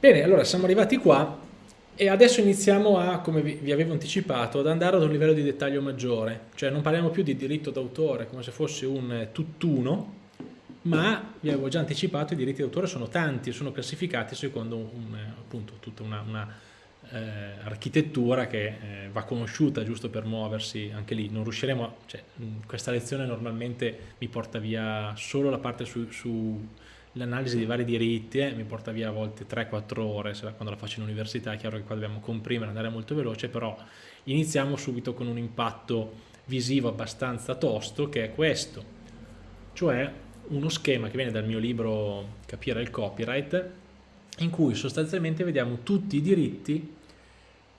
Bene, allora siamo arrivati qua e adesso iniziamo a, come vi, avevo anticipato, ad andare ad un livello di dettaglio maggiore, cioè non parliamo più di diritto d'autore come se fosse un tutt'uno, ma vi avevo già anticipato i diritti d'autore sono tanti, sono classificati secondo un, appunto tutta una, una eh, architettura che eh, va conosciuta giusto per muoversi anche lì, non riusciremo, cioè, questa lezione normalmente mi porta via solo la parte su, su l'analisi dei vari diritti eh, mi porta via a volte 3-4 ore quando la faccio in università, è chiaro che qua dobbiamo comprimere, andare molto veloce, però iniziamo subito con un impatto visivo abbastanza tosto che è questo, cioè uno schema che viene dal mio libro Capire il copyright in cui sostanzialmente vediamo tutti i diritti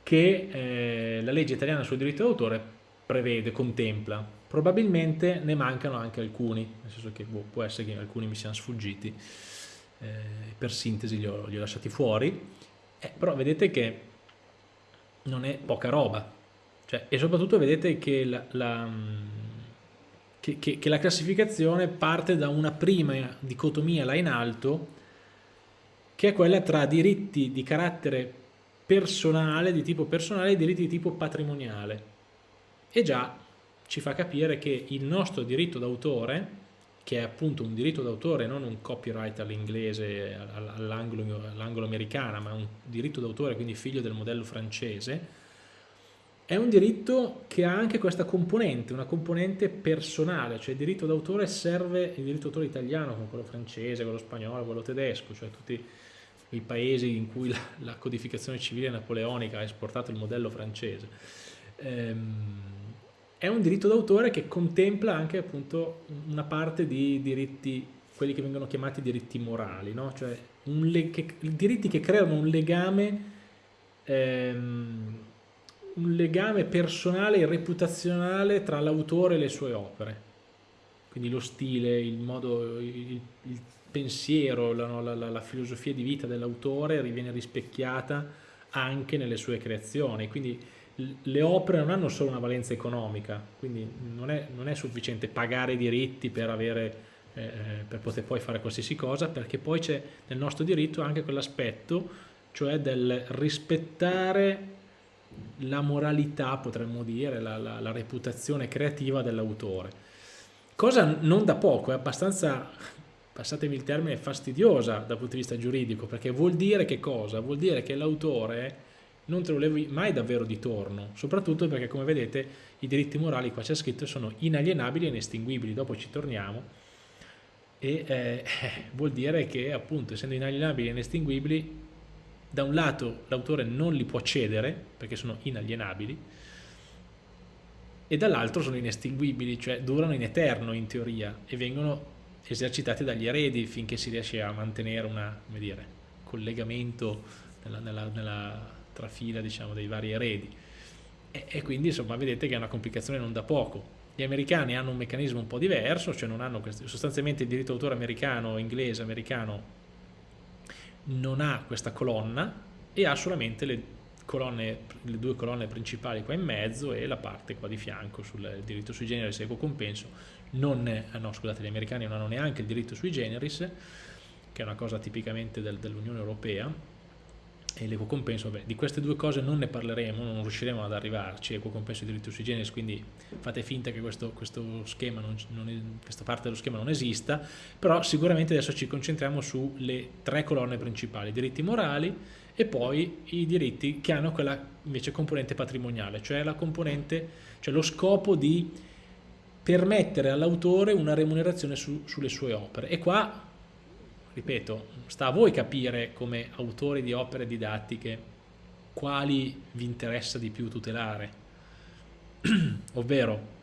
che eh, la legge italiana sul diritto d'autore prevede, contempla probabilmente ne mancano anche alcuni, nel senso che boh, può essere che alcuni mi siano sfuggiti, eh, per sintesi li ho, li ho lasciati fuori, eh, però vedete che non è poca roba, cioè, e soprattutto vedete che la, la, che, che, che la classificazione parte da una prima dicotomia là in alto, che è quella tra diritti di carattere personale, di tipo personale e diritti di tipo patrimoniale. E già ci fa capire che il nostro diritto d'autore, che è appunto un diritto d'autore, non un copyright all'inglese, all'anglo-americana, ma un diritto d'autore, quindi figlio del modello francese, è un diritto che ha anche questa componente, una componente personale, cioè il diritto d'autore serve, il diritto d'autore italiano, come quello francese, quello spagnolo, quello tedesco, cioè tutti i paesi in cui la, la codificazione civile napoleonica ha esportato il modello francese. Ehm, è un diritto d'autore che contempla anche appunto una parte di diritti, quelli che vengono chiamati diritti morali, no? cioè che, diritti che creano un legame, ehm, un legame personale e reputazionale tra l'autore e le sue opere. Quindi lo stile, il modo, il, il pensiero, la, la, la, la filosofia di vita dell'autore viene rispecchiata anche nelle sue creazioni. Quindi le opere non hanno solo una valenza economica, quindi non è, non è sufficiente pagare i diritti per, avere, eh, eh, per poter poi fare qualsiasi cosa, perché poi c'è nel nostro diritto anche quell'aspetto, cioè del rispettare la moralità, potremmo dire, la, la, la reputazione creativa dell'autore. Cosa non da poco, è abbastanza, passatemi il termine, fastidiosa dal punto di vista giuridico, perché vuol dire che cosa? Vuol dire che l'autore non te lo levi mai davvero di torno, soprattutto perché come vedete i diritti morali qua c'è scritto sono inalienabili e inestinguibili, dopo ci torniamo. E eh, vuol dire che appunto essendo inalienabili e inestinguibili da un lato l'autore non li può cedere perché sono inalienabili e dall'altro sono inestinguibili, cioè durano in eterno in teoria e vengono esercitati dagli eredi finché si riesce a mantenere un collegamento nella, nella, nella trafila diciamo, dei vari eredi e, e, quindi insomma vedete che è una complicazione non da poco. Gli americani hanno un meccanismo un po' diverso, cioè non hanno questi, sostanzialmente il diritto d'autore americano, inglese, americano non ha questa colonna e ha solamente le, colonne, le due colonne principali qua in mezzo e la parte qua di fianco sul diritto sui generis e compenso. Non, no, scusate, gli americani non hanno neanche il diritto sui generis, che è una cosa tipicamente del, dell'Unione Europea, e l'equo compenso, beh, di queste due cose non ne parleremo, non riusciremo ad arrivarci, equo compenso e diritto sui generis, quindi fate finta che questo, questo schema non, non questa parte dello schema non esista, però sicuramente adesso ci concentriamo sulle tre colonne principali, diritti morali e poi i diritti che hanno quella invece componente patrimoniale, cioè componente, cioè lo scopo di permettere all'autore una remunerazione su, sulle sue opere. E qua ripeto, sta a voi capire come autori di opere didattiche quali vi interessa di più tutelare. Ovvero,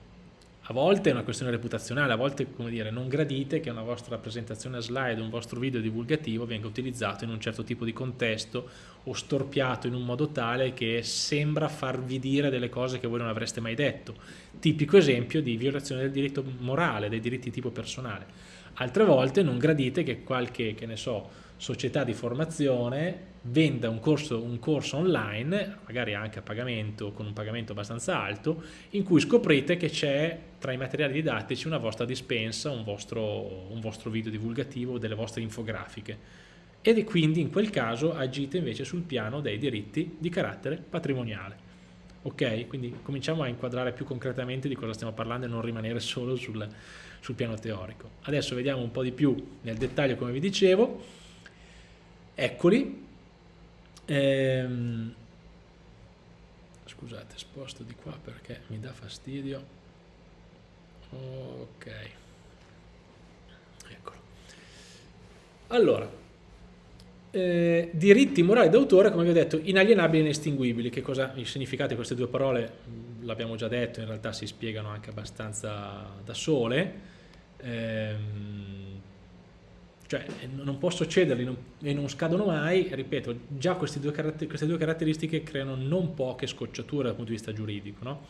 a volte è una questione reputazionale, a volte come dire, non gradite che una vostra presentazione a slide, un vostro video divulgativo venga utilizzato in un certo tipo di contesto o storpiato in un modo tale che sembra farvi dire delle cose che voi non avreste mai detto. Tipico esempio di violazione del diritto morale, dei diritti tipo personale Altre volte non gradite che qualche, che ne so, società di formazione venda un corso, un corso online, magari anche a pagamento, con un pagamento abbastanza alto, in cui scoprite che c'è tra i materiali didattici una vostra dispensa, un vostro, un vostro video divulgativo, delle vostre infografiche. e quindi in quel caso agite invece sul piano dei diritti di carattere patrimoniale. Ok? Quindi cominciamo a inquadrare più concretamente di cosa stiamo parlando e non rimanere solo sul, sul piano teorico. Adesso vediamo un po' di più nel dettaglio come vi dicevo. Eccoli. Ehm, scusate, sposto di qua perché mi dà fastidio. Ok. Eccolo. Allora, eh, diritti morali d'autore, come vi ho detto, inalienabili e inestinguibili. Che cosa il queste due parole? L'abbiamo già detto, in realtà si spiegano anche abbastanza da sole. Ehm, cioè non posso cederli e non scadono mai, ripeto, già queste due, queste due, caratteristiche creano non poche scocciature dal punto di vista giuridico. No?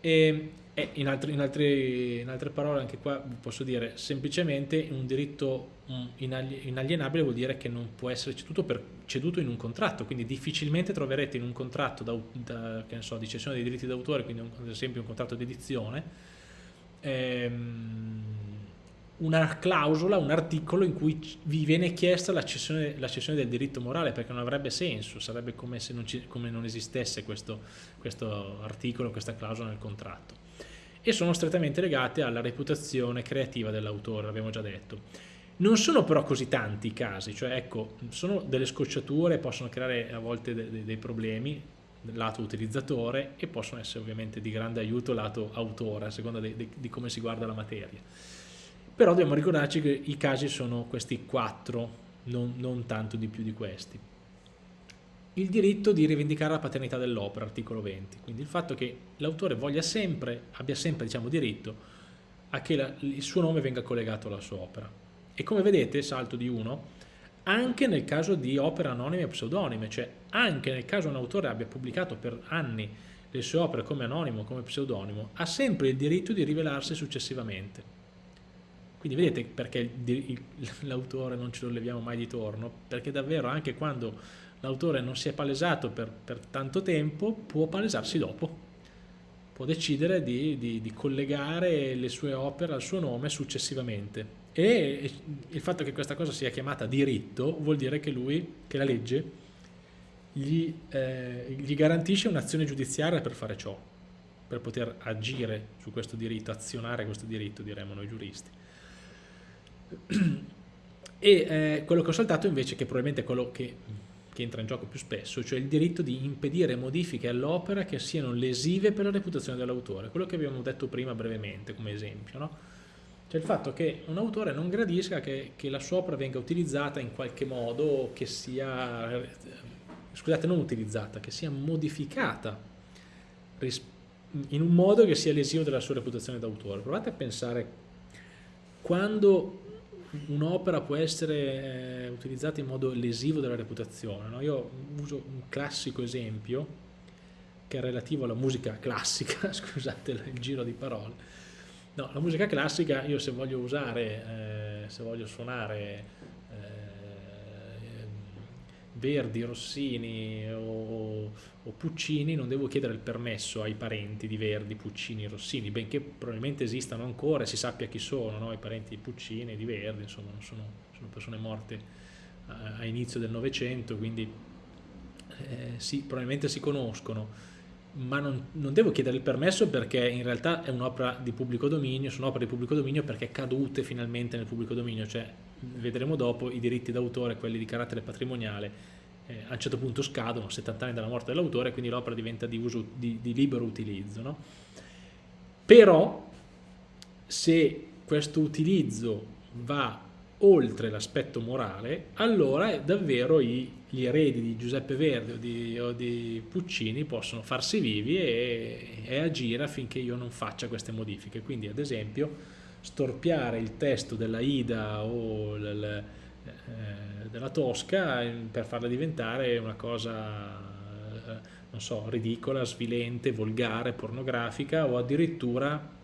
E, e in, altri, in, altri, in, altre parole, anche qua posso dire semplicemente un diritto inalienabile vuol dire che non può essere ceduto, per, ceduto in un contratto, quindi difficilmente troverete in un contratto da, da, so, di cessione dei diritti d'autore, quindi un, ad esempio un contratto di edizione, ehm, una clausola, un articolo in cui vi viene chiesta la cessione, la cessione, del diritto morale perché non avrebbe senso, sarebbe come se non, ci, come non esistesse questo, questo articolo, questa clausola nel contratto. E sono strettamente legate alla reputazione creativa dell'autore, l'abbiamo già detto. Non sono però così tanti i casi, cioè ecco, sono delle scocciature, possono creare a volte de de dei problemi lato utilizzatore e possono essere ovviamente di grande aiuto lato autore, a seconda di come si guarda la materia però dobbiamo ricordarci che i casi sono questi quattro, non, non tanto di più di questi. Il diritto di rivendicare la paternità dell'opera, articolo 20, quindi il fatto che l'autore voglia sempre, abbia sempre diciamo, diritto a che la, il suo nome venga collegato alla sua opera. E come vedete, salto di uno, anche nel caso di opere anonime e pseudonime, cioè anche nel caso un autore abbia pubblicato per anni le sue opere come anonimo, come pseudonimo, ha sempre il diritto di rivelarsi successivamente. Quindi vedete perché l'autore non ce lo leviamo mai di torno, perché davvero anche quando l'autore non si è palesato per, per, tanto tempo, può palesarsi dopo, può decidere di, di, di, collegare le sue opere al suo nome successivamente. E il fatto che questa cosa sia chiamata diritto vuol dire che lui, che la legge, gli, eh, gli garantisce un'azione giudiziaria per fare ciò, per poter agire su questo diritto, azionare questo diritto, diremmo noi giuristi. E eh, quello che ho saltato invece, che probabilmente è quello che, che, entra in gioco più spesso, cioè il diritto di impedire modifiche all'opera che siano lesive per la reputazione dell'autore, quello che abbiamo detto prima brevemente come esempio, no? Cioè il fatto che un autore non gradisca che, che la sua opera venga utilizzata in qualche modo che sia, scusate, non utilizzata, che sia modificata in un modo che sia lesivo della sua reputazione d'autore. Provate a pensare quando un'opera può essere eh, utilizzata in modo lesivo della reputazione. No? Io uso un classico esempio che è relativo alla musica classica, scusate il giro di parole. No, la musica classica io se voglio usare, eh, se voglio suonare Verdi, Rossini o, o, Puccini non devo chiedere il permesso ai parenti di Verdi, Puccini, Rossini, benché probabilmente esistano ancora e si sappia chi sono, no? i parenti di Puccini e di Verdi, insomma sono, sono persone morte a, a inizio del Novecento, quindi eh, sì, probabilmente si conoscono, ma non, non, devo chiedere il permesso perché in realtà è un'opera di pubblico dominio, sono opere di pubblico dominio perché cadute finalmente nel pubblico dominio, cioè vedremo dopo i diritti d'autore, quelli di carattere patrimoniale, eh, a un certo punto scadono, 70 anni dalla morte dell'autore, quindi l'opera diventa di, uso, di, di libero utilizzo. No? Però se questo utilizzo va oltre l'aspetto morale, allora davvero gli eredi di Giuseppe Verdi o di, o di Puccini possono farsi vivi e, e, agire affinché io non faccia queste modifiche. Quindi ad esempio storpiare il testo della Ida o il, eh, della Tosca per farla diventare una cosa, eh, non so, ridicola, svilente, volgare, pornografica o addirittura,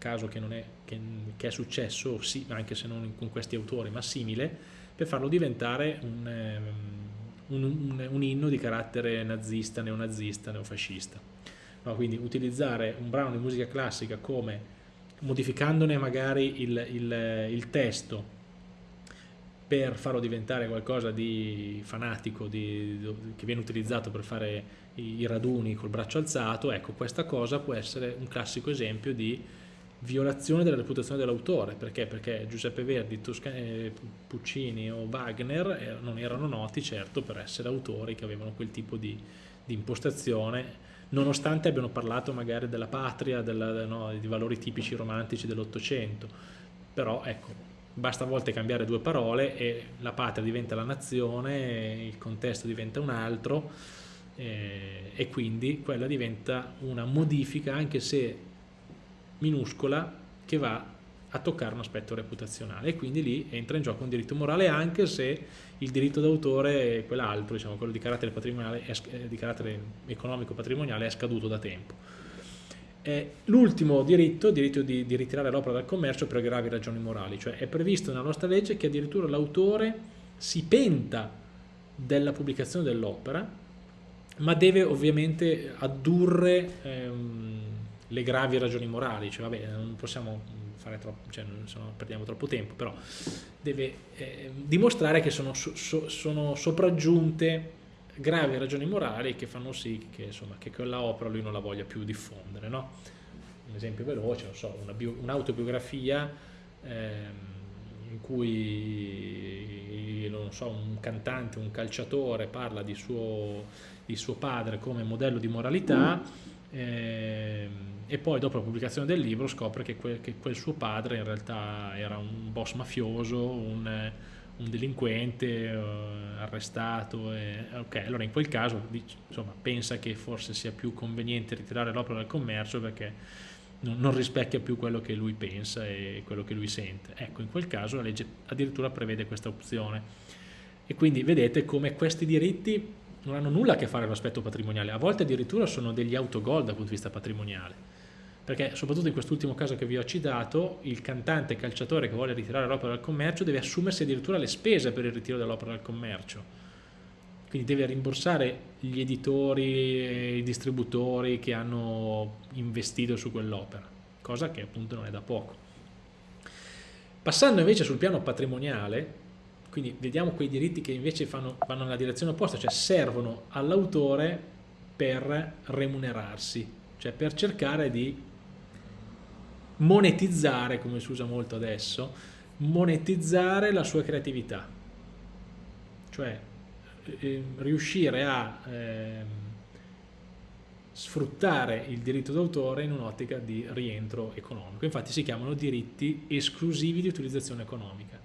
caso che, è, che, che è successo, sì, anche se non con questi autori, ma simile, per farlo diventare un, ehm, un, un, un inno di carattere nazista, neonazista, neofascista. No, quindi utilizzare un brano di musica classica come modificandone magari il, il, il testo per farlo diventare qualcosa di fanatico di, di, che viene utilizzato per fare i raduni col braccio alzato, ecco questa cosa può essere un classico esempio di violazione della reputazione dell'autore, perché? Perché Giuseppe Verdi, Tosca eh, Puccini o Wagner eh, non erano noti certo per essere autori che avevano quel tipo di, di impostazione, nonostante abbiano parlato magari della patria, della, no, di valori tipici romantici dell'Ottocento, però ecco, basta a volte cambiare due parole e la patria diventa la nazione, il contesto diventa un altro eh, e quindi quella diventa una modifica anche se minuscola che va a toccare un aspetto reputazionale e quindi lì entra in gioco un diritto morale anche se il diritto d'autore è quell'altro, diciamo, quello di carattere, eh, di carattere economico patrimoniale è scaduto da tempo. Eh, L'ultimo diritto, il diritto di, di ritirare l'opera dal commercio per gravi ragioni morali, cioè è previsto nella nostra legge che addirittura l'autore si penta della pubblicazione dell'opera, ma deve ovviamente addurre ehm, le gravi ragioni morali, cioè vabbè non possiamo fare troppo, cioè non, no, perdiamo troppo tempo, però deve eh, dimostrare che sono, so, sono sopraggiunte gravi ragioni morali che fanno sì che, insomma, che quella opera lui non la voglia più diffondere. No? Un esempio veloce, non so, un'autobiografia ehm, in cui so, un cantante, un calciatore parla di suo, di suo padre come modello di moralità ehm, e poi dopo la pubblicazione del libro scopre che quel, che quel, suo padre in realtà era un boss mafioso, un un delinquente eh, arrestato, e, ok, allora in quel caso insomma, pensa che forse sia più conveniente ritirare l'opera dal commercio perché non, non, rispecchia più quello che lui pensa e quello che lui sente. Ecco, in quel caso la legge addirittura prevede questa opzione. E quindi vedete come questi diritti non hanno nulla a che fare con l'aspetto patrimoniale, a volte addirittura sono degli autogol dal punto di vista patrimoniale perché soprattutto in quest'ultimo caso che vi ho citato, il cantante calciatore che vuole ritirare l'opera dal commercio deve assumersi addirittura le spese per il ritiro dell'opera dal commercio. Quindi deve rimborsare gli editori e i distributori che hanno investito su quell'opera, cosa che appunto non è da poco. Passando invece sul piano patrimoniale, quindi vediamo quei diritti che invece fanno, vanno nella direzione opposta, cioè servono all'autore per remunerarsi, cioè per cercare di monetizzare, come si usa molto adesso, monetizzare la sua creatività, cioè eh, riuscire a eh, sfruttare il diritto d'autore in un'ottica di rientro economico. Infatti si chiamano diritti esclusivi di utilizzazione economica.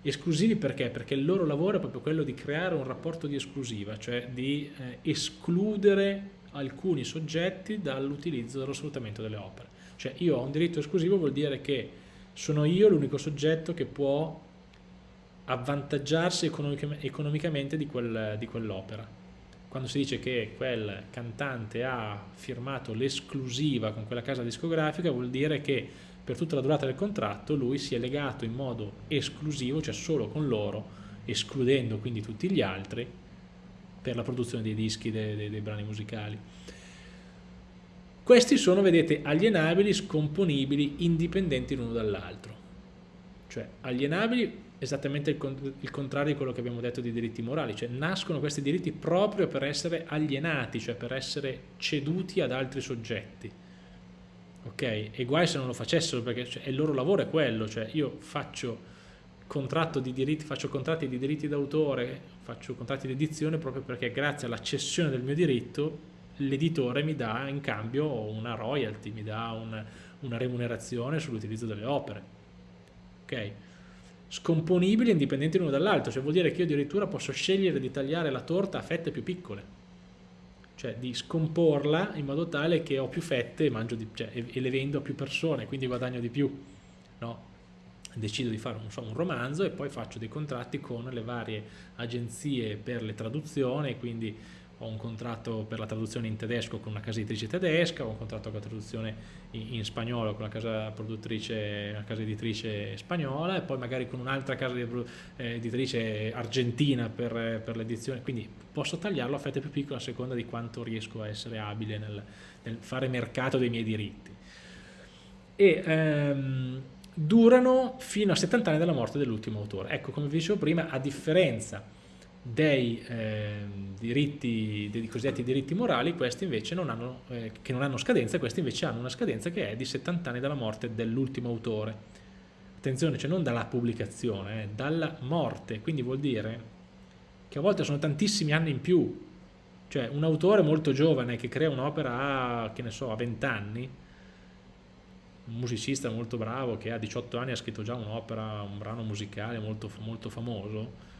Esclusivi perché? Perché il loro lavoro è proprio quello di creare un rapporto di esclusiva, cioè di eh, escludere alcuni soggetti dall'utilizzo, dallo sfruttamento delle opere. Cioè io ho un diritto esclusivo vuol dire che sono io l'unico soggetto che può avvantaggiarsi economicamente di, quel, di quell'opera. Quando si dice che quel cantante ha firmato l'esclusiva con quella casa discografica vuol dire che per tutta la durata del contratto lui si è legato in modo esclusivo, cioè solo con loro, escludendo quindi tutti gli altri, per la produzione dei dischi, dei, dei, dei brani musicali. Questi sono, vedete, alienabili, scomponibili, indipendenti l'uno dall'altro. Cioè, alienabili esattamente il, contrario di quello che abbiamo detto di diritti morali, cioè nascono questi diritti proprio per essere alienati, cioè per essere ceduti ad altri soggetti. Ok? E guai se non lo facessero perché cioè, il loro lavoro è quello, cioè io faccio di diritti, faccio contratti di diritti d'autore, faccio contratti di edizione proprio perché grazie alla cessione del mio diritto l'editore mi dà in cambio una royalty, mi dà un, una remunerazione sull'utilizzo delle opere. Ok? Scomponibili e indipendenti l'uno dall'altro, cioè vuol dire che io addirittura posso scegliere di tagliare la torta a fette più piccole, cioè di scomporla in modo tale che ho più fette e, di, cioè, e le vendo a più persone, quindi guadagno di più. No? decido di fare so, un romanzo e poi faccio dei contratti con le varie agenzie per le traduzioni, quindi ho un contratto per la traduzione in tedesco con una casa editrice tedesca, ho un contratto per la traduzione in, in spagnolo con la casa una casa editrice spagnola e poi magari con un'altra casa eh, editrice argentina per, per l'edizione, quindi posso tagliarlo a fette più piccole a seconda di quanto riesco a essere abile nel, nel fare mercato dei miei diritti. E, ehm, durano fino a 70 anni dalla morte dell'ultimo autore. Ecco, come vi dicevo prima, a differenza dei eh, diritti, dei cosiddetti diritti morali, questi invece non hanno, eh, che non hanno scadenza, questi invece hanno una scadenza che è di 70 anni dalla morte dell'ultimo autore. Attenzione, cioè non dalla pubblicazione, eh, dalla morte, quindi vuol dire che a volte sono tantissimi anni in più, cioè un autore molto giovane che crea un'opera a, che ne so, a 20 anni, un musicista molto bravo che a 18 anni ha scritto già un'opera, un brano musicale molto, molto famoso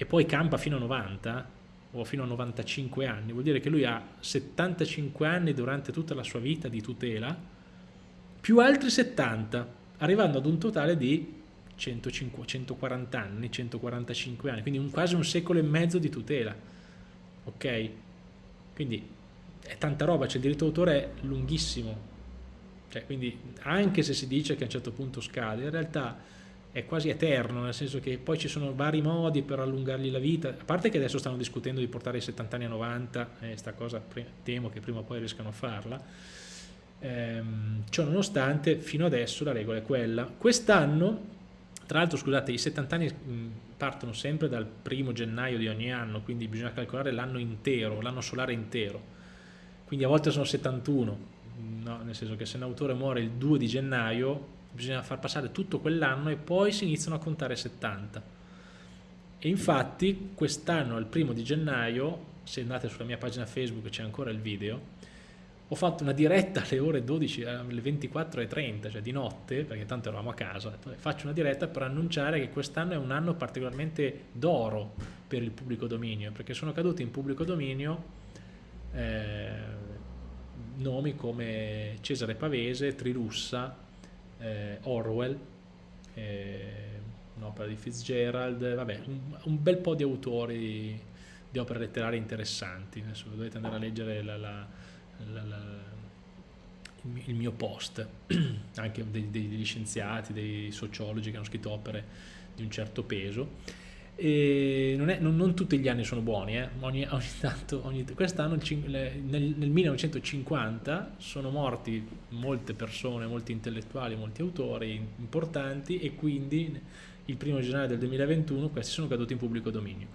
e poi campa fino a 90 o fino a 95 anni, vuol dire che lui ha 75 anni durante tutta la sua vita di tutela più altri 70, arrivando ad un totale di 150, 140 anni, 145 anni, quindi un, quasi un secolo e mezzo di tutela, ok? Quindi è tanta roba, cioè il diritto d'autore è lunghissimo, cioè, quindi anche se si dice che a un certo punto scade, in realtà è quasi eterno, nel senso che poi ci sono vari modi per allungargli la vita, a parte che adesso stanno discutendo di portare i 70 anni a 90, e eh, sta cosa temo che prima o poi riescano a farla, ehm, ciò nonostante fino adesso la regola è quella. Quest'anno, tra l'altro scusate, i 70 anni partono sempre dal primo gennaio di ogni anno, quindi bisogna calcolare l'anno intero, l'anno solare intero, quindi a volte sono 71, no? nel senso che se un autore muore il 2 di gennaio bisogna far passare tutto quell'anno e poi si iniziano a contare 70 e infatti quest'anno al primo di gennaio se andate sulla mia pagina Facebook c'è ancora il video ho fatto una diretta alle ore 12 alle 24.30 cioè di notte perché tanto eravamo a casa faccio una diretta per annunciare che quest'anno è un anno particolarmente d'oro per il pubblico dominio perché sono caduti in pubblico dominio eh, nomi come Cesare Pavese, Trilussa, eh, Orwell, eh, un'opera di Fitzgerald, vabbè, un, un, bel po' di autori di opere letterarie interessanti, adesso dovete andare a leggere la, la, la, il mio post, anche degli, degli scienziati, dei sociologi che hanno scritto opere di un certo peso non, è, non, non, tutti gli anni sono buoni, eh? ogni, ogni tanto, ogni, quest'anno nel, nel 1950 sono morti molte persone, molti intellettuali, molti autori importanti e quindi il primo gennaio del 2021 questi sono caduti in pubblico dominio.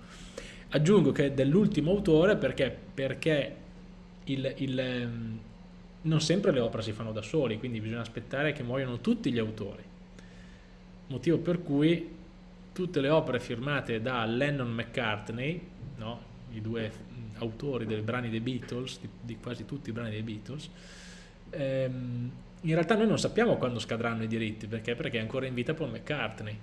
Aggiungo che dell'ultimo autore perché, perché il, il, ehm, non sempre le opere si fanno da soli, quindi bisogna aspettare che muoiano tutti gli autori, motivo per cui tutte le opere firmate da Lennon McCartney, no? i due autori dei brani dei Beatles, di, di quasi tutti i brani dei Beatles, ehm, in realtà noi non sappiamo quando scadranno i diritti, perché? Perché è ancora in vita Paul McCartney.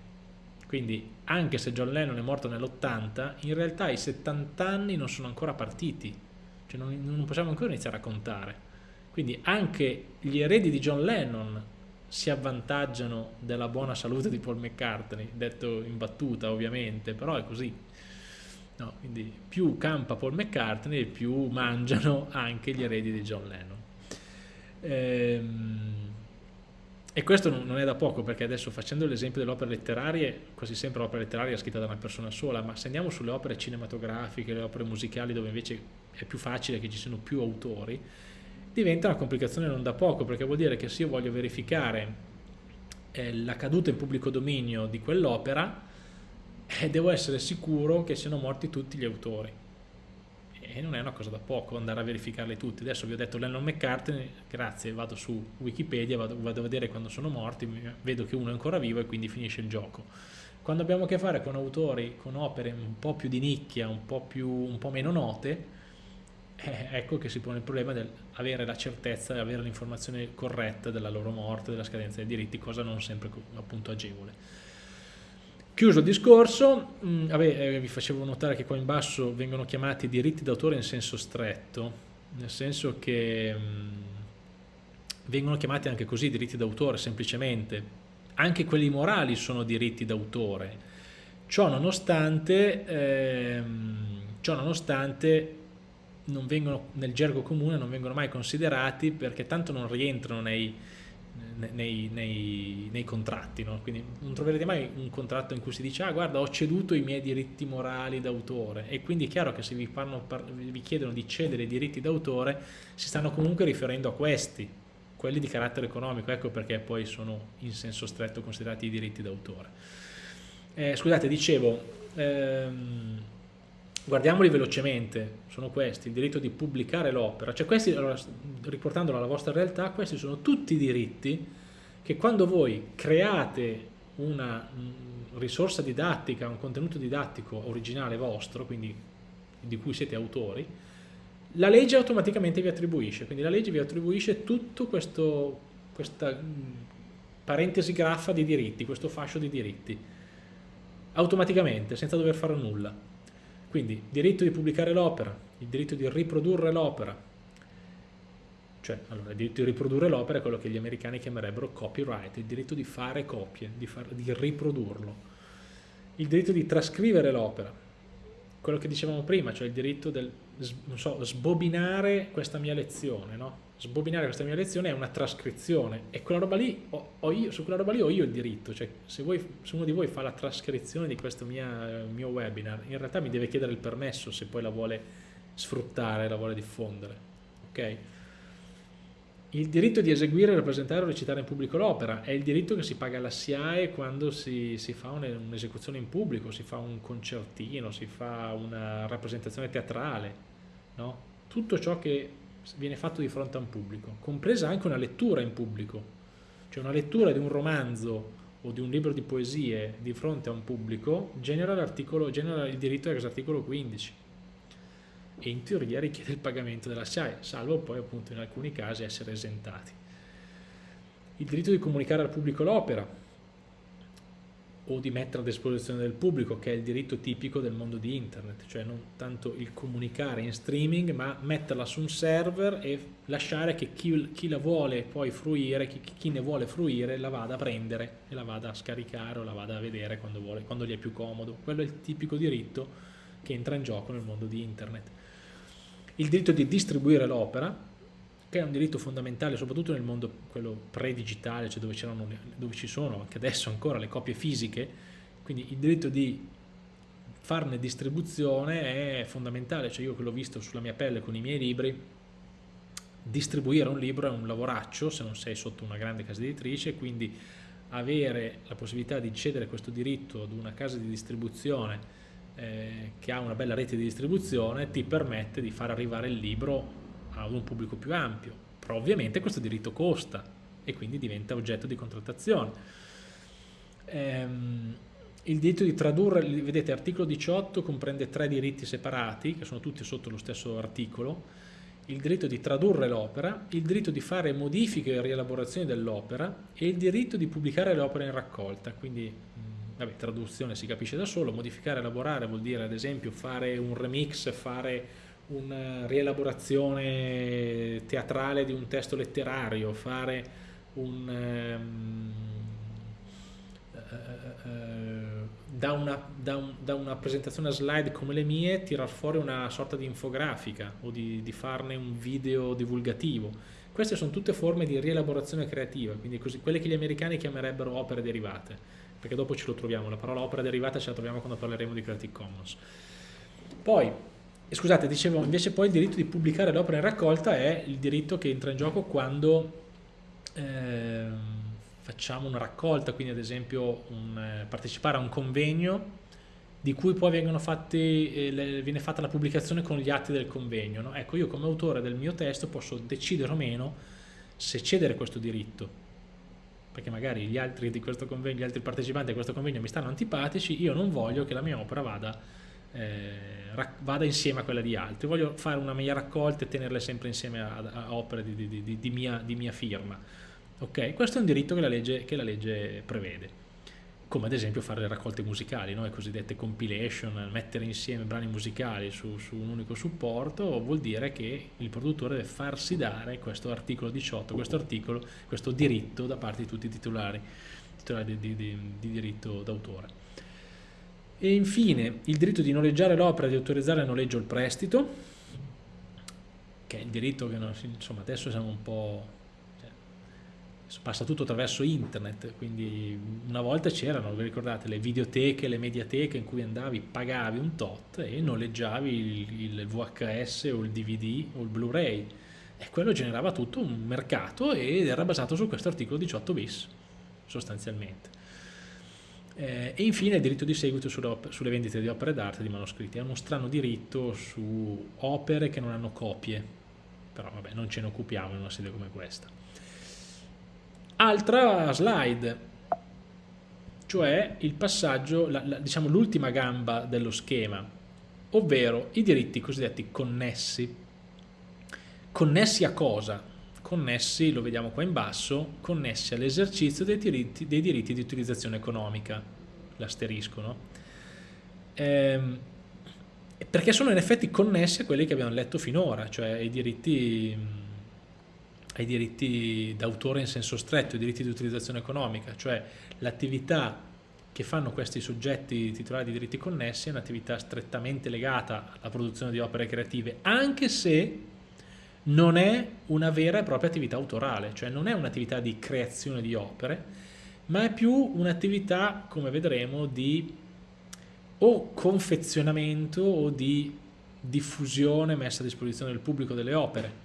Quindi anche se John Lennon è morto nell'80, in realtà i 70 anni non sono ancora partiti, cioè non, non possiamo ancora iniziare a contare. Quindi anche gli eredi di John Lennon si avvantaggiano della buona salute di Paul McCartney, detto in battuta ovviamente, però è così. No, quindi più campa Paul McCartney più mangiano anche gli eredi di John Lennon. Ehm, e questo non è da poco perché adesso facendo l'esempio delle opere letterarie, quasi sempre l'opera letteraria è scritta da una persona sola, ma se andiamo sulle opere cinematografiche, le opere musicali dove invece è più facile che ci siano più autori, diventa una complicazione non da poco, perché vuol dire che se io voglio verificare eh, la caduta in pubblico dominio di quell'opera, eh, devo essere sicuro che siano morti tutti gli autori. E non è una cosa da poco andare a verificarli tutti. Adesso vi ho detto Lennon McCartney, grazie, vado su Wikipedia, vado, vado a vedere quando sono morti, vedo che uno è ancora vivo e quindi finisce il gioco. Quando abbiamo a che fare con autori, con opere un po' più di nicchia, un po', più, un po meno note, eh, ecco che si pone il problema di avere la certezza, avere l'informazione corretta della loro morte, della scadenza dei diritti, cosa non sempre appunto agevole. Chiuso il discorso, mh, mm, vabbè, eh, vi facevo notare che qua in basso vengono chiamati diritti d'autore in senso stretto, nel senso che mh, mm, vengono chiamati anche così diritti d'autore semplicemente, anche quelli morali sono diritti d'autore, ciò nonostante, ehm, ciò nonostante non vengono, nel gergo comune non vengono mai considerati perché tanto non rientrano nei, nei, nei, nei contratti, no? quindi non troverete mai un contratto in cui si dice ah guarda ho ceduto i miei diritti morali d'autore e quindi è chiaro che se vi, fanno, vi chiedono di cedere i diritti d'autore si stanno comunque riferendo a questi quelli di carattere economico, ecco perché poi sono in senso stretto considerati i diritti d'autore. Eh, scusate, dicevo, ehm, guardiamoli velocemente, sono questi, il diritto di pubblicare l'opera, cioè questi, allora, riportandolo alla vostra realtà, questi sono tutti i diritti che quando voi create una mm, risorsa didattica, un contenuto didattico originale vostro, quindi di cui siete autori, la legge automaticamente vi attribuisce, quindi la legge vi attribuisce tutto questo, questa mm, parentesi graffa di diritti, questo fascio di diritti, automaticamente, senza dover fare nulla. Quindi diritto di pubblicare l'opera, il diritto di riprodurre l'opera, cioè allora, il diritto di riprodurre l'opera è quello che gli americani chiamerebbero copyright, il diritto di fare copie, di, far, di riprodurlo, il diritto di trascrivere l'opera, quello che dicevamo prima, cioè il diritto del so, sbobinare questa mia lezione, no? Sbobinare questa mia lezione è una trascrizione e quella roba lì ho, ho io, su quella roba lì ho io il diritto, cioè se, voi, se uno di voi fa la trascrizione di questo mia, mio webinar, in realtà mi deve chiedere il permesso se poi la vuole sfruttare, la vuole diffondere, ok? Il diritto di eseguire, rappresentare o recitare in pubblico l'opera è il diritto che si paga alla SIAE quando si, si fa un'esecuzione in pubblico, si fa un concertino, si fa una rappresentazione teatrale, no? tutto ciò che viene fatto di fronte a un pubblico, compresa anche una lettura in pubblico, cioè una lettura di un romanzo o di un libro di poesie di fronte a un pubblico genera, genera il diritto ex articolo 15 e in teoria richiede il pagamento della SIAE, salvo poi appunto in alcuni casi essere esentati. Il diritto di comunicare al pubblico l'opera o di mettere a disposizione del pubblico, che è il diritto tipico del mondo di internet, cioè non tanto il comunicare in streaming, ma metterla su un server e lasciare che chi, chi la vuole poi fruire, chi, chi, ne vuole fruire, la vada a prendere e la vada a scaricare o la vada a vedere quando, vuole, quando gli è più comodo. Quello è il tipico diritto che entra in gioco nel mondo di internet il diritto di distribuire l'opera, che è un diritto fondamentale soprattutto nel mondo quello pre-digitale, cioè dove, dove ci sono anche adesso ancora le copie fisiche, quindi il diritto di farne distribuzione è fondamentale, cioè io che l'ho visto sulla mia pelle con i miei libri, distribuire un libro è un lavoraccio se non sei sotto una grande casa editrice, quindi avere la possibilità di cedere questo diritto ad una casa di distribuzione eh, che ha una bella rete di distribuzione ti permette di far arrivare il libro ad un pubblico più ampio, però ovviamente questo diritto costa e quindi diventa oggetto di contrattazione. Ehm, il diritto di tradurre, vedete articolo 18 comprende tre diritti separati che sono tutti sotto lo stesso articolo, il diritto di tradurre l'opera, il diritto di fare modifiche e rielaborazioni dell'opera e il diritto di pubblicare l'opera in raccolta, quindi vabbè, traduzione si capisce da solo, modificare, elaborare vuol dire ad esempio fare un remix, fare una rielaborazione teatrale di un testo letterario, fare un... Um, uh, uh, da, una, da, un, da, una, presentazione a slide come le mie tirar fuori una sorta di infografica o di, di farne un video divulgativo. Queste sono tutte forme di rielaborazione creativa, quindi così, quelle che gli americani chiamerebbero opere derivate perché dopo ce lo troviamo, la parola opera derivata ce la troviamo quando parleremo di Creative Commons. Poi, scusate, dicevo, invece poi il diritto di pubblicare l'opera in raccolta è il diritto che entra in gioco quando eh, facciamo una raccolta, quindi ad esempio un, eh, partecipare a un convegno di cui poi fatti, eh, le, viene fatta la pubblicazione con gli atti del convegno. No? Ecco, io come autore del mio testo posso decidere o meno se cedere questo diritto perché magari gli altri convegno, gli altri partecipanti a questo convegno mi stanno antipatici, io non voglio che la mia opera vada, eh, vada insieme a quella di altri, voglio fare una mia raccolta e tenerle sempre insieme a, a opere di, di, di, di, mia, di mia firma. Okay? Questo è un diritto che la legge, che la legge prevede come ad esempio fare le raccolte musicali, no? le cosiddette compilation, mettere insieme brani musicali su, su, un unico supporto, vuol dire che il produttore deve farsi dare questo articolo 18, questo articolo, questo diritto da parte di tutti i titolari, titolari di, di, di diritto d'autore. E infine il diritto di noleggiare l'opera, di autorizzare il noleggio il prestito, che è il diritto che insomma, adesso siamo un po' passa tutto attraverso internet, quindi una volta c'erano, vi ricordate, le videoteche, le mediateche in cui andavi, pagavi un tot e noleggiavi il VHS o il DVD o il Blu-ray. E quello generava tutto un mercato ed era basato su questo articolo 18 bis, sostanzialmente. Eh, e infine il diritto di seguito sulle, vendite di opere d'arte e di manoscritti. È uno strano diritto su opere che non hanno copie, però vabbè non ce ne occupiamo in una sede come questa. Altra slide, cioè il passaggio, diciamo l'ultima gamba dello schema, ovvero i diritti cosiddetti connessi. Connessi a cosa? Connessi, lo vediamo qua in basso, connessi all'esercizio dei diritti, dei diritti di utilizzazione economica, l'asterisco, no? Ehm, perché sono in effetti connessi a quelli che abbiamo letto finora, cioè i diritti ai diritti d'autore in senso stretto, i diritti di utilizzazione economica, cioè l'attività che fanno questi soggetti titolari di diritti connessi è un'attività strettamente legata alla produzione di opere creative, anche se non è una vera e propria attività autorale, cioè non è un'attività di creazione di opere, ma è più un'attività, come vedremo, di o confezionamento o di diffusione messa a disposizione del pubblico delle opere.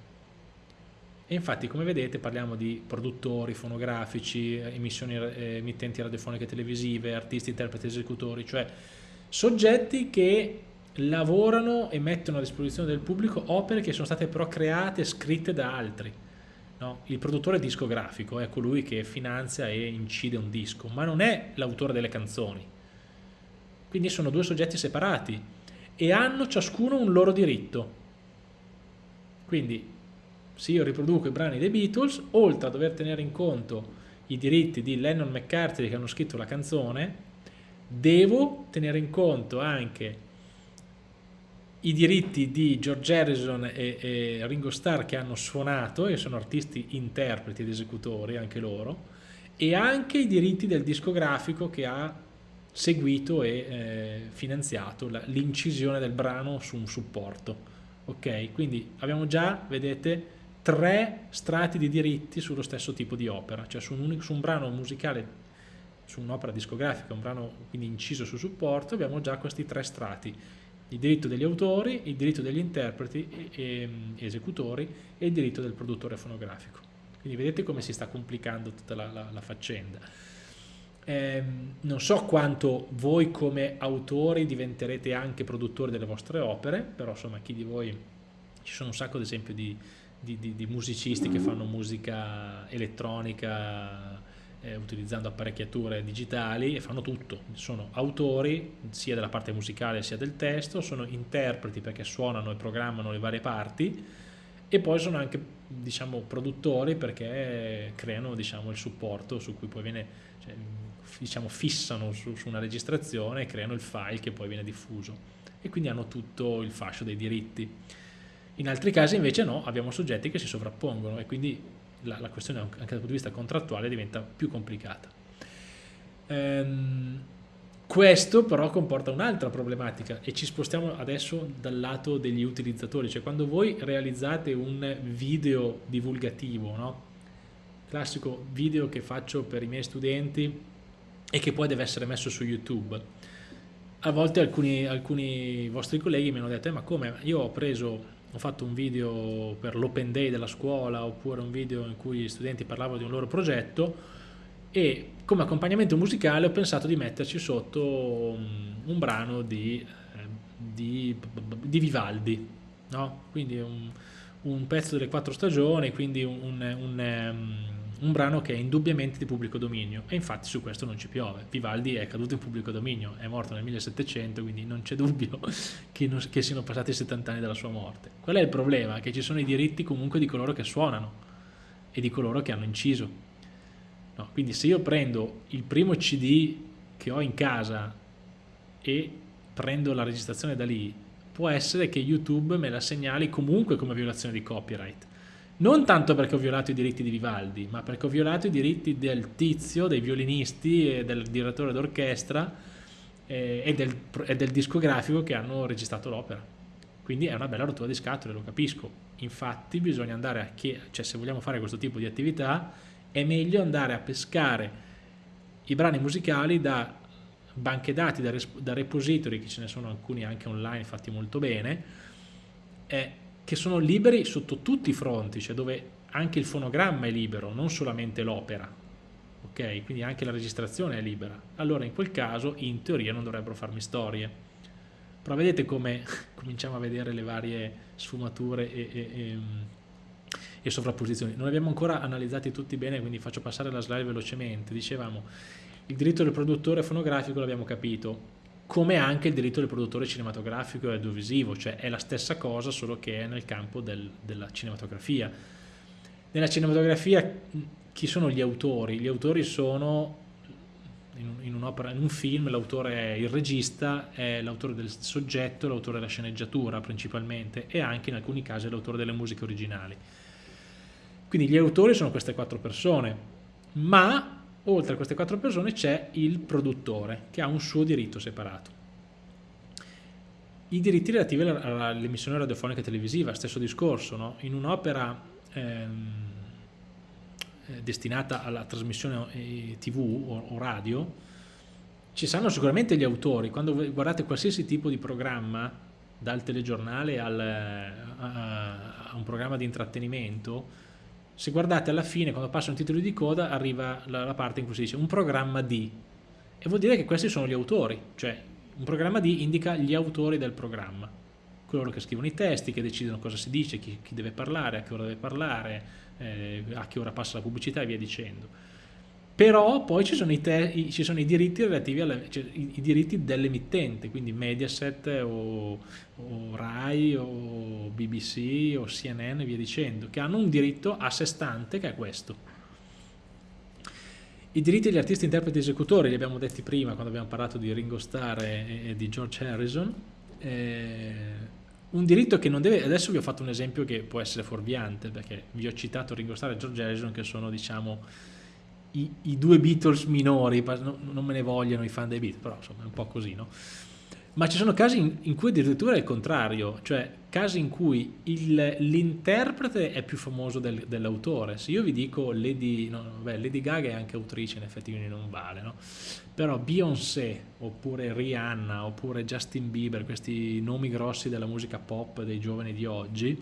E infatti come vedete parliamo di produttori fonografici, emissioni, eh, emittenti radiofoniche e televisive, artisti, interpreti, esecutori, cioè soggetti che lavorano e mettono a disposizione del pubblico opere che sono state però create e scritte da altri. No? Il produttore discografico è colui che finanzia e incide un disco, ma non è l'autore delle canzoni. Quindi sono due soggetti separati e hanno ciascuno un loro diritto. Quindi se io riproduco i brani dei Beatles, oltre a dover tenere in conto i diritti di Lennon McCartney che hanno scritto la canzone, devo tenere in conto anche i diritti di George Harrison e, e Ringo Starr che hanno suonato e sono artisti interpreti ed esecutori anche loro e anche i diritti del discografico che ha seguito e eh, finanziato l'incisione del brano su un supporto ok? Quindi abbiamo già vedete tre strati di diritti sullo stesso tipo di opera, cioè su un, su un brano musicale, su un'opera discografica, un brano quindi inciso su supporto, abbiamo già questi tre strati, il diritto degli autori, il diritto degli interpreti e, e, esecutori e il diritto del produttore fonografico. Quindi vedete come si sta complicando tutta la, la, la faccenda. Eh, non so quanto voi come autori diventerete anche produttori delle vostre opere, però insomma chi di voi, ci sono un sacco ad esempio di, di, di, di musicisti che fanno musica elettronica eh, utilizzando apparecchiature digitali e fanno tutto, sono autori sia della parte musicale sia del testo, sono interpreti perché suonano e programmano le varie parti e poi sono anche diciamo, produttori perché creano diciamo, il supporto su cui poi viene, cioè, diciamo, fissano su, su una registrazione e creano il file che poi viene diffuso e quindi hanno tutto il fascio dei diritti. In altri casi invece no, abbiamo soggetti che si sovrappongono e quindi la, la questione anche dal punto di vista contrattuale diventa più complicata. Ehm, questo però comporta un'altra problematica e ci spostiamo adesso dal lato degli utilizzatori, cioè quando voi realizzate un video divulgativo, no? classico video che faccio per i miei studenti e che poi deve essere messo su YouTube. A volte alcuni, alcuni vostri colleghi mi hanno detto, eh, ma come? Io ho preso ho fatto un video per l'open day della scuola oppure un video in cui gli studenti parlavano di un loro progetto e come accompagnamento musicale ho pensato di metterci sotto un, un brano di, eh, di, di Vivaldi, no? quindi un, un, pezzo delle quattro stagioni, quindi un, un un brano che è indubbiamente di pubblico dominio e infatti su questo non ci piove. Vivaldi è caduto in pubblico dominio, è morto nel 1700, quindi non c'è dubbio che, non, che, siano passati 70 anni dalla sua morte. Qual è il problema? Che ci sono i diritti comunque di coloro che suonano e di coloro che hanno inciso. No, quindi se io prendo il primo CD che ho in casa e prendo la registrazione da lì, può essere che YouTube me la segnali comunque come violazione di copyright non tanto perché ho violato i diritti di Vivaldi, ma perché ho violato i diritti del tizio, dei violinisti e del direttore d'orchestra eh, e, del, e del discografico che hanno registrato l'opera. Quindi è una bella rottura di scatole, lo capisco. Infatti bisogna andare a chiedere, cioè se vogliamo fare questo tipo di attività, è meglio andare a pescare i brani musicali da banche dati, da, da repository, che ce ne sono alcuni anche online fatti molto bene, che sono liberi sotto tutti i fronti, cioè dove anche il fonogramma è libero, non solamente l'opera, ok? Quindi anche la registrazione è libera. Allora in quel caso in teoria non dovrebbero farmi storie. Però vedete come cominciamo a vedere le varie sfumature e, e, e, e sovrapposizioni. Non abbiamo ancora analizzati tutti bene, quindi faccio passare la slide velocemente. Dicevamo, il diritto del produttore fonografico l'abbiamo capito, come anche il diritto del produttore cinematografico e audiovisivo, cioè è la stessa cosa solo che è nel campo del, della cinematografia. Nella cinematografia chi sono gli autori? Gli autori sono in, in un'opera, in un film l'autore è il regista, è l'autore del soggetto, l'autore della sceneggiatura principalmente e anche in alcuni casi l'autore delle musiche originali. Quindi gli autori sono queste quattro persone, ma oltre a queste quattro persone c'è il produttore che ha un suo diritto separato. I diritti relativi all'emissione radiofonica e televisiva, stesso discorso, no? in un'opera ehm, eh, destinata alla trasmissione eh, tv o, o radio, ci saranno sicuramente gli autori, quando guardate qualsiasi tipo di programma, dal telegiornale al, a, a un programma di intrattenimento, se guardate alla fine, quando passa un titolo di coda, arriva la, la, parte in cui si dice un programma di, e vuol dire che questi sono gli autori, cioè un programma di indica gli autori del programma, coloro che scrivono i testi, che decidono cosa si dice, chi, chi deve parlare, a che ora deve parlare, eh, a che ora passa la pubblicità e via dicendo. Però poi ci sono i, i, ci sono i diritti relativi alle, cioè, i, i, diritti dell'emittente, quindi Mediaset o, o, Rai o BBC o CNN e via dicendo, che hanno un diritto a sé stante che è questo. I diritti degli artisti, interpreti e esecutori, li abbiamo detti prima quando abbiamo parlato di Ringo Starr e, e di George Harrison. Eh, un diritto che non deve, adesso vi ho fatto un esempio che può essere fuorviante, perché vi ho citato Ringo Starr e George Harrison che sono diciamo i, i due Beatles minori, non me ne vogliono i fan dei Beatles, però insomma è un po' così, no? Ma ci sono casi in, in cui addirittura è il contrario, cioè casi in cui l'interprete è più famoso del, dell'autore. Se io vi dico Lady, no, beh, Lady Gaga è anche autrice, in effetti quindi non vale, no? Però Beyoncé, oppure Rihanna, oppure Justin Bieber, questi nomi grossi della musica pop dei giovani di oggi,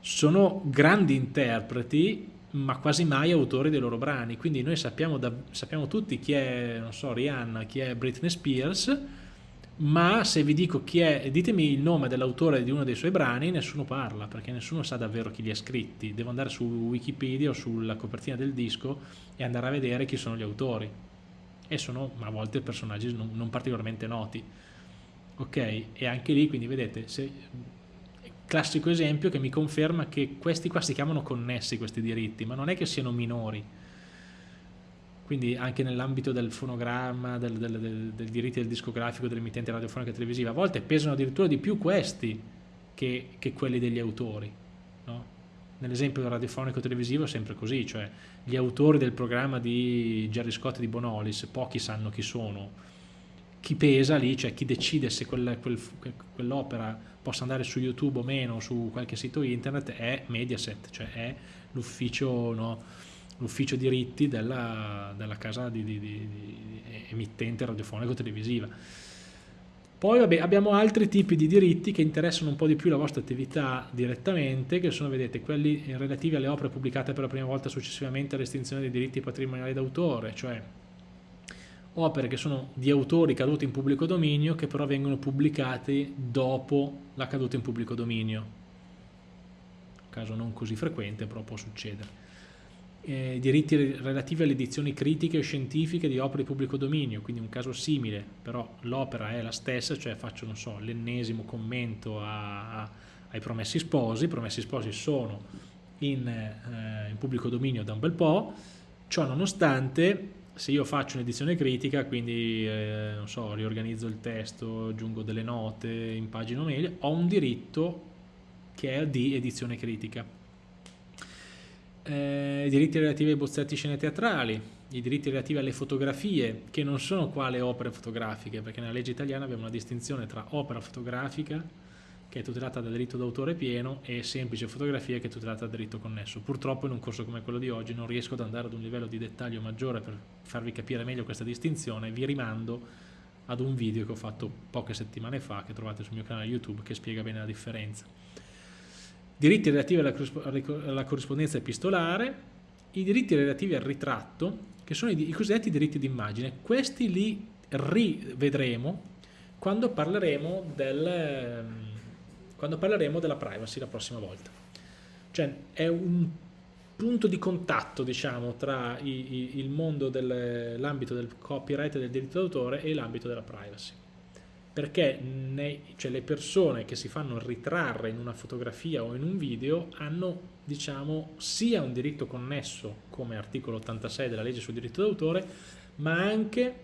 sono grandi interpreti ma quasi mai autori dei loro brani, quindi noi sappiamo, da, sappiamo tutti chi è, non so, Rihanna, chi è Britney Spears, ma se vi dico chi è, ditemi il nome dell'autore di uno dei suoi brani, nessuno parla, perché nessuno sa davvero chi li ha scritti. Devo andare su Wikipedia o sulla copertina del disco e andare a vedere chi sono gli autori. E sono a volte personaggi non, non particolarmente noti. Ok? E anche lì, quindi vedete, se, classico esempio che mi conferma che questi qua si chiamano connessi questi diritti, ma non è che siano minori quindi anche nell'ambito del fonogramma, del, del, del, del diritti del discografico, dell'emittente radiofonica e televisiva, a volte pesano addirittura di più questi che, che quelli degli autori. No? Nell'esempio radiofonico televisivo è sempre così, cioè gli autori del programma di Gerry Scott e di Bonolis, pochi sanno chi sono. Chi pesa lì, cioè chi decide se quel, quel, quell'opera possa andare su YouTube o meno, su qualche sito internet, è Mediaset, cioè è l'ufficio no, diritti della, della casa di, di, di emittente radiofonico-televisiva. Poi vabbè, abbiamo altri tipi di diritti che interessano un po' di più la vostra attività direttamente, che sono, vedete, quelli relativi alle opere pubblicate per la prima volta successivamente all'estinzione dei diritti patrimoniali d'autore, cioè opere che sono di autori caduti in pubblico dominio che però vengono pubblicati dopo la caduta in pubblico dominio. Caso non così frequente, però può succedere. Eh, diritti relativi alle edizioni critiche o scientifiche di opere di pubblico dominio, quindi un caso simile, però l'opera è la stessa, cioè faccio so, l'ennesimo commento a, a, ai Promessi Sposi, i Promessi Sposi sono in, eh, in pubblico dominio da un bel po', ciò nonostante se io faccio un'edizione critica, quindi eh, non so, riorganizzo il testo, aggiungo delle note, impagino meglio, ho un diritto che è di edizione critica. Eh, i diritti relativi ai bozzetti scene teatrali, i diritti relativi alle fotografie, che non sono qua le opere fotografiche, perché nella legge italiana abbiamo una distinzione tra opera fotografica, che è tutelata da diritto d'autore pieno, e semplice fotografia, che è tutelata da diritto connesso. Purtroppo in un corso come quello di oggi non riesco ad andare ad un livello di dettaglio maggiore per farvi capire meglio questa distinzione, vi rimando ad un video che ho fatto poche settimane fa, che trovate sul mio canale YouTube, che spiega bene la differenza. diritti relativi alla, corrispondenza epistolare, i diritti relativi al ritratto, che sono i, i cosiddetti diritti d'immagine. Questi li rivedremo quando parleremo, del, ehm, quando parleremo della privacy la prossima volta. Cioè è un punto di contatto diciamo tra i, i, il mondo dell'ambito del copyright e del diritto d'autore e l'ambito della privacy perché ne, cioè le persone che si fanno ritrarre in una fotografia o in un video hanno diciamo sia un diritto connesso come articolo 86 della legge sul diritto d'autore ma anche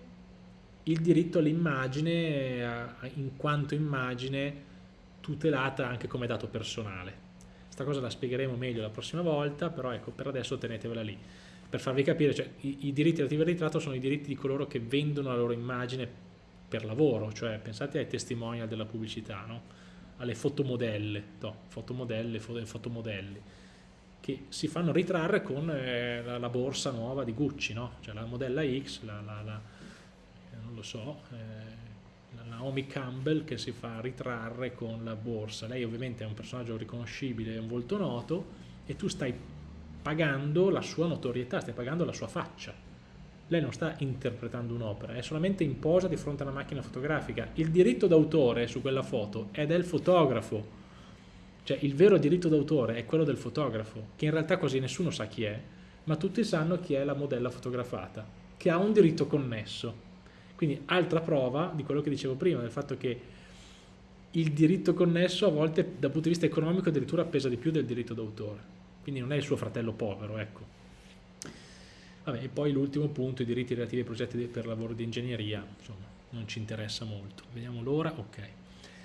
il diritto all'immagine in quanto immagine tutelata anche come dato personale questa cosa la spiegheremo meglio la prossima volta però ecco per adesso tenetevela lì per farvi capire cioè, i, i diritti relativi al ritratto sono i diritti di coloro che vendono la loro immagine per lavoro, cioè pensate ai testimonial della pubblicità, no? alle fotomodelle, no, fotomodelle, fotomodelli, che si fanno ritrarre con eh, la, borsa nuova di Gucci, no? cioè la modella X, la, la, eh, non lo so, eh, Naomi Campbell che si fa ritrarre con la borsa. Lei ovviamente è un personaggio riconoscibile, è un volto noto e tu stai pagando la sua notorietà, stai pagando la sua faccia lei non sta interpretando un'opera, è solamente in posa di fronte a una macchina fotografica. Il diritto d'autore su quella foto è del fotografo, cioè il vero diritto d'autore è quello del fotografo, che in realtà quasi nessuno sa chi è, ma tutti sanno chi è la modella fotografata, che ha un diritto connesso. Quindi altra prova di quello che dicevo prima, del fatto che il diritto connesso a volte dal punto di vista economico addirittura pesa di più del diritto d'autore. Quindi non è il suo fratello povero, ecco. Vabbè, e poi l'ultimo punto, i diritti relativi ai progetti per lavoro di ingegneria, insomma, non ci interessa molto. Vediamo l'ora, ok.